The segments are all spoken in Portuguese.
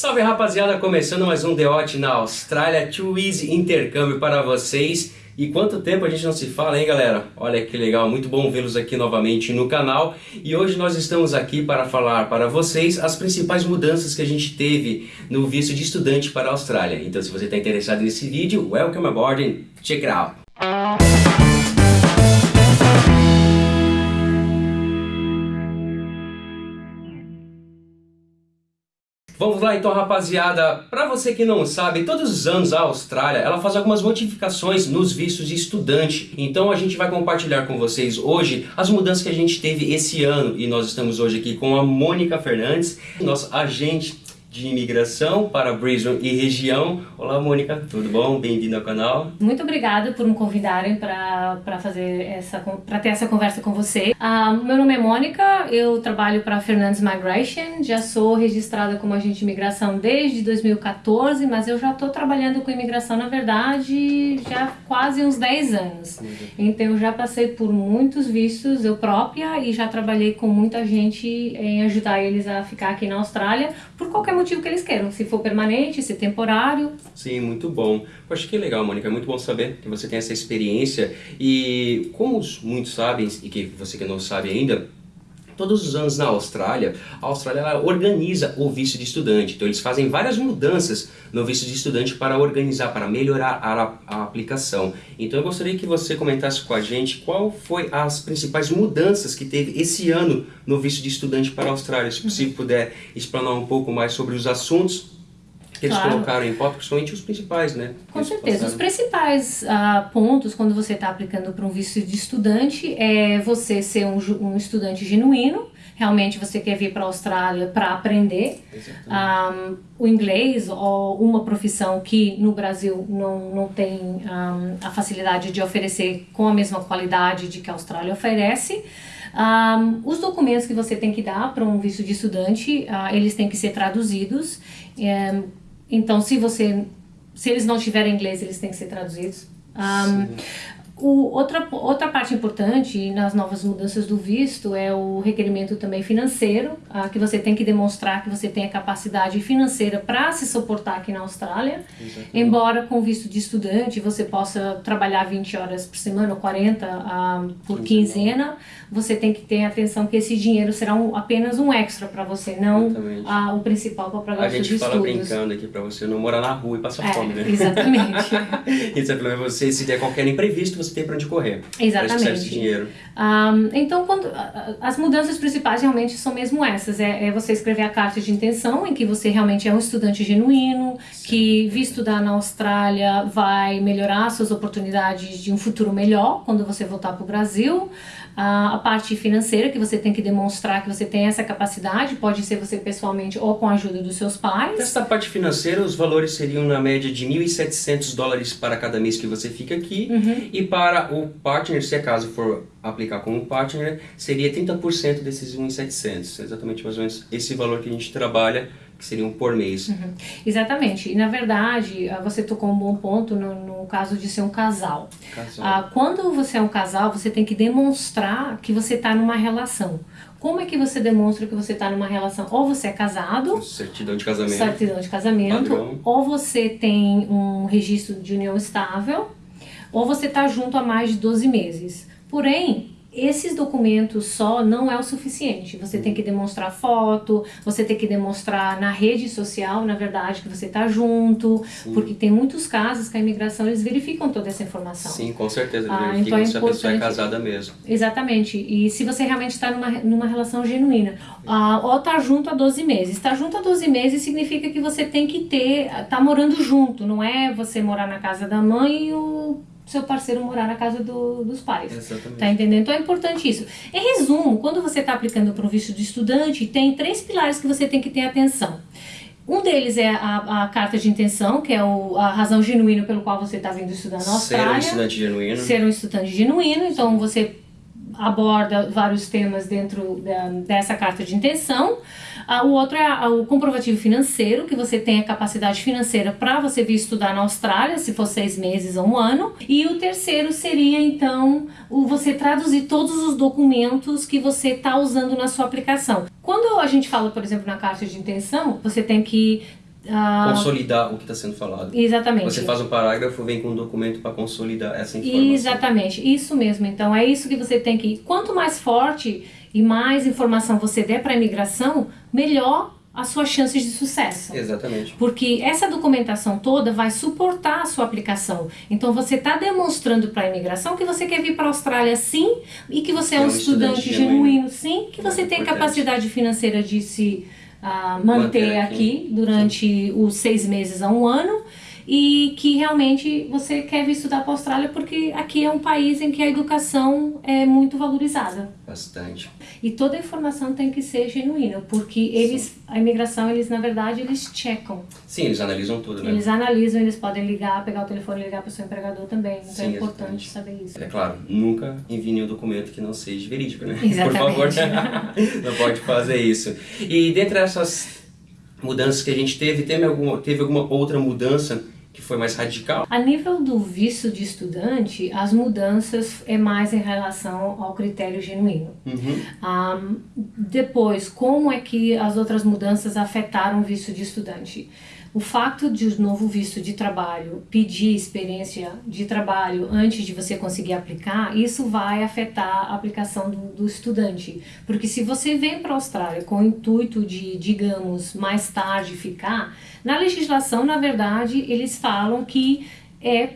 Salve rapaziada, começando mais um Deote na Austrália, Too Easy intercâmbio para vocês. E quanto tempo a gente não se fala, hein galera? Olha que legal, muito bom vê-los aqui novamente no canal. E hoje nós estamos aqui para falar para vocês as principais mudanças que a gente teve no visto de estudante para a Austrália. Então se você está interessado nesse vídeo, welcome aboard and check it out! Vamos lá então rapaziada, para você que não sabe, todos os anos a Austrália ela faz algumas modificações nos vistos de estudante. Então a gente vai compartilhar com vocês hoje as mudanças que a gente teve esse ano e nós estamos hoje aqui com a Mônica Fernandes, nosso agente de imigração para Brisbane e região. Olá Mônica, tudo bom? Bem-vindo ao canal. Muito obrigada por me convidarem para fazer essa para ter essa conversa com você. Uh, meu nome é Mônica, eu trabalho para Fernandes Migration, já sou registrada como agente de imigração desde 2014, mas eu já estou trabalhando com imigração na verdade já quase uns 10 anos. Então eu já passei por muitos vistos eu própria e já trabalhei com muita gente em ajudar eles a ficar aqui na Austrália por qualquer motivo que eles queiram, se for permanente, se temporário. Sim, muito bom. Poxa, que legal, Mônica, é muito bom saber que você tem essa experiência e como muitos sabem, e que você que não sabe ainda, Todos os anos na Austrália, a Austrália organiza o visto de estudante. Então eles fazem várias mudanças no visto de estudante para organizar, para melhorar a, a aplicação. Então eu gostaria que você comentasse com a gente qual foi as principais mudanças que teve esse ano no visto de estudante para a Austrália. Se você puder explanar um pouco mais sobre os assuntos que eles claro. colocaram em pauta, principalmente os principais, né? Com certeza. Os principais uh, pontos quando você está aplicando para um visto de estudante é você ser um, um estudante genuíno, realmente você quer vir para a Austrália para aprender um, ah, o inglês ou uma profissão que no Brasil não, não tem um, ah, a facilidade de oferecer com a mesma qualidade de que a Austrália oferece. Um, os documentos que você tem que dar para um visto de estudante, uh, eles têm que ser traduzidos. Um, então, se você, se eles não tiverem inglês, eles têm que ser traduzidos. Um, o, outra, outra parte importante nas novas mudanças do visto é o requerimento também financeiro, ah, que você tem que demonstrar que você tem a capacidade financeira para se suportar aqui na Austrália. Exatamente. Embora com visto de estudante você possa trabalhar 20 horas por semana ou 40 ah, por quinzena, você tem que ter atenção que esse dinheiro será um, apenas um extra para você, não ah, o principal para pagar os estudos. A gente fala brincando aqui para você não morar na rua e passar é, fome, né? Exatamente. Isso é você, se der qualquer imprevisto, você você tem para onde correr. Exatamente. Esse dinheiro. Um, então, quando, as mudanças principais realmente são mesmo essas. É, é, você escrever a carta de intenção, em que você realmente é um estudante genuíno, Sim. que vir estudar na Austrália vai melhorar suas oportunidades de um futuro melhor quando você voltar para o Brasil a, a parte financeira, que você tem que demonstrar que você tem essa capacidade, pode ser você pessoalmente ou com a ajuda dos seus pais. Essa parte financeira, os valores seriam na média de 1.700 dólares para cada mês que você fica aqui, uhum. e para o partner, se acaso for aplicar como partner, seria 30% desses 1.700, exatamente mais ou menos esse valor que a gente trabalha que seriam por mês. Uhum. Exatamente. E na verdade, ah, você tocou um bom ponto no, no caso de ser um casal. casal. Ah, quando você é um casal, você tem que demonstrar que você está numa relação. Como é que você demonstra que você está numa relação? Ou você é casado, certidão de casamento, certidão de casamento, padrão. ou você tem um registro de união estável, ou você está junto há mais de 12 meses. Porém, esses documentos só não é o suficiente. Você tem que demonstrar foto, você tem que demonstrar na rede social, na verdade, que você está junto, Sim. porque tem muitos casos que a imigração eles verificam toda essa informação. Sim, com certeza, ah, verificam então é se a pessoa é casada mesmo. Exatamente, e se você realmente está numa, numa relação genuína. Ah, ou está junto há 12 meses. Estar junto há 12 meses significa que você tem que ter, tá morando junto, não é você morar na casa da mãe e o seu parceiro morar na casa do, dos pais. Exatamente. Tá entendendo? Então é importante isso. Em resumo, quando você está aplicando para um visto de estudante, tem três pilares que você tem que ter atenção. Um deles é a, a carta de intenção, que é o, a razão genuína pelo qual você está vindo estudar na Austrália. Ser um estudante genuíno. Ser um estudante genuíno, então você aborda vários temas dentro da, dessa carta de intenção. O outro é o comprovativo financeiro, que você tem a capacidade financeira para você vir estudar na Austrália, se for seis meses ou um ano. E o terceiro seria, então, o você traduzir todos os documentos que você está usando na sua aplicação. Quando a gente fala, por exemplo, na carta de intenção, você tem que ah, consolidar o que está sendo falado. Exatamente. Você faz um parágrafo, vem com um documento para consolidar essa informação. Exatamente, isso mesmo. Então é isso que você tem que. Quanto mais forte e mais informação você der para a imigração, melhor as suas chances de sucesso. Exatamente. Porque essa documentação toda vai suportar a sua aplicação. Então você está demonstrando para a imigração que você quer vir para a Austrália sim e que você é, é um, estudante, estudante genuíno, genuíno sim, que você é tem importante. capacidade financeira de se uh, manter, manter aqui. aqui, durante sim. os seis meses a um ano e que realmente você quer vir estudar para a Austrália porque aqui é um país em que a educação é muito valorizada. Bastante. E toda a informação tem que ser genuína, porque eles, Sim. a imigração, eles na verdade, eles checam. Sim, eles analisam tudo, né? Eles analisam, eles podem ligar, pegar o telefone e ligar para o seu empregador também. Então Sim, é importante exatamente. saber isso. É claro, nunca envie nenhum documento que não seja verídico, né? Exatamente. Por favor, não pode fazer isso. E dentre essas mudanças que a gente teve, teve alguma, teve alguma outra mudança que foi mais radical? A nível do visto de estudante, as mudanças é mais em relação ao critério genuíno. Uhum. Um, depois, como é que as outras mudanças afetaram o visto de estudante? O fato de o novo visto de trabalho pedir experiência de trabalho antes de você conseguir aplicar, isso vai afetar a aplicação do, do estudante. Porque se você vem para a Austrália com o intuito de, digamos, mais tarde ficar, na legislação, na verdade, eles falam que é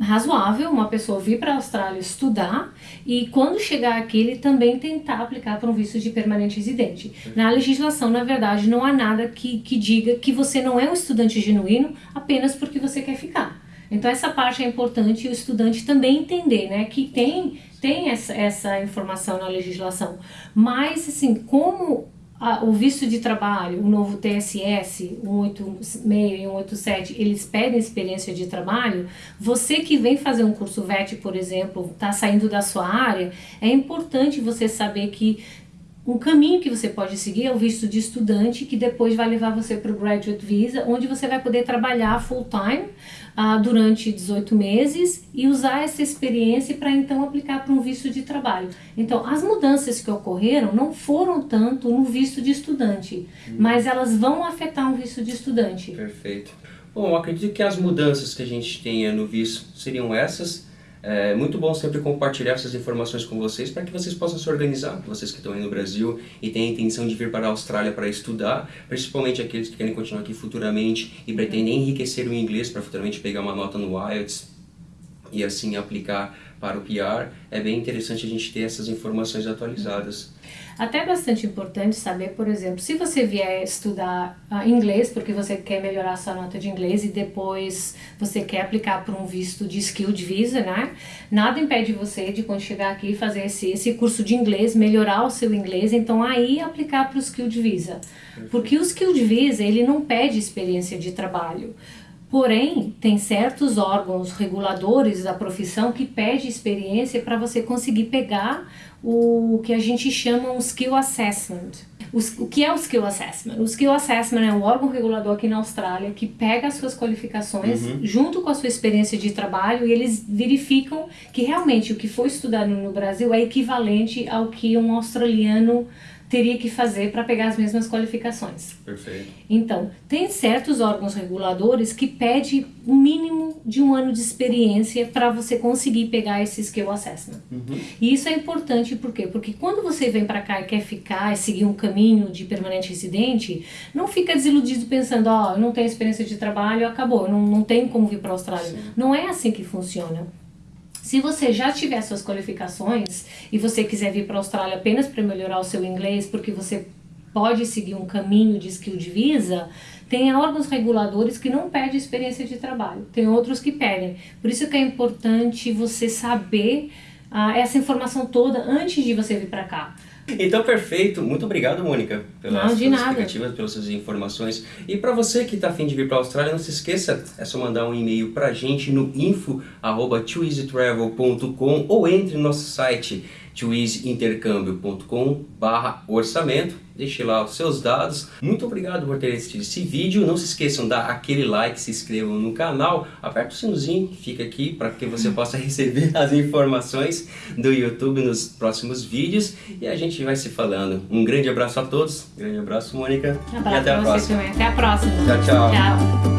razoável uma pessoa vir para a Austrália estudar e quando chegar aqui ele também tentar aplicar para um visto de permanente residente. Na legislação, na verdade, não há nada que, que diga que você não é um estudante genuíno apenas porque você quer ficar. Então essa parte é importante o estudante também entender, né, que tem tem essa, essa informação na legislação, mas assim, como o visto de trabalho, o novo TSS, 186 e 187, eles pedem experiência de trabalho, você que vem fazer um curso VET, por exemplo, está saindo da sua área, é importante você saber que um caminho que você pode seguir é o visto de estudante, que depois vai levar você para o Graduate Visa, onde você vai poder trabalhar full time uh, durante 18 meses e usar essa experiência para então aplicar para um visto de trabalho. Então, as mudanças que ocorreram não foram tanto no visto de estudante, hum. mas elas vão afetar um visto de estudante. Perfeito. Bom, acredito que as mudanças que a gente tenha no visto seriam essas é muito bom sempre compartilhar essas informações com vocês para que vocês possam se organizar, vocês que estão aí no Brasil e têm a intenção de vir para a Austrália para estudar, principalmente aqueles que querem continuar aqui futuramente e pretendem enriquecer o inglês para futuramente pegar uma nota no IELTS e assim aplicar para o PR, é bem interessante a gente ter essas informações atualizadas. Até é bastante importante saber, por exemplo, se você vier estudar uh, inglês porque você quer melhorar sua nota de inglês e depois você quer aplicar para um visto de skilled visa, né? Nada impede você de quando chegar aqui fazer esse, esse curso de inglês, melhorar o seu inglês, então aí aplicar para o skilled visa. Porque o skilled visa, ele não pede experiência de trabalho. Porém, tem certos órgãos reguladores da profissão que pede experiência para você conseguir pegar o que a gente chama um skill assessment. O, que é o skill assessment? O skill assessment é um órgão regulador aqui na Austrália que pega as suas qualificações uhum. junto com a sua experiência de trabalho e eles verificam que realmente o que foi estudado no Brasil é equivalente ao que um australiano teria que fazer para pegar as mesmas qualificações. Perfeito. Então, tem certos órgãos reguladores que pedem um mínimo de um ano de experiência para você conseguir pegar esse skill assessment. Uhum. E isso é importante por quê? Porque quando você vem para cá e quer ficar e seguir um caminho de permanente residente, não fica desiludido pensando, ó, oh, eu não tenho experiência de trabalho, acabou, eu não, não tenho como vir para a Austrália. Sim. Não é assim que funciona. Se você já tiver suas qualificações e você quiser vir para a Austrália apenas para melhorar o seu inglês, porque você pode seguir um caminho de skill de visa, tem órgãos reguladores que não pedem experiência de trabalho, tem outros que pedem. Por isso que é importante você saber ah, essa informação toda antes de você vir para cá. Então, perfeito. Muito obrado, Mônica, pelas não, suas explicativas, pelas suas informações. E para você que está afim de vir para a Austrália, não se esqueça, é só mandar um e-mail para a gente no info.twoeasytravel.com ou entre no nosso site twizintercâmbio.com barra orçamento deixe lá os seus dados. Muito obrigado por ter assistido esse vídeo. Não se esqueçam de dar aquele like, se inscrevam no canal, aperte o sininho que fica aqui para que você possa receber as informações do YouTube nos próximos vídeos e a gente vai se falando. Um grande abraço a todos, grande abraço Mônica um abraço e até a próxima. Também. Até a próxima. Tchau, tchau. Tchau.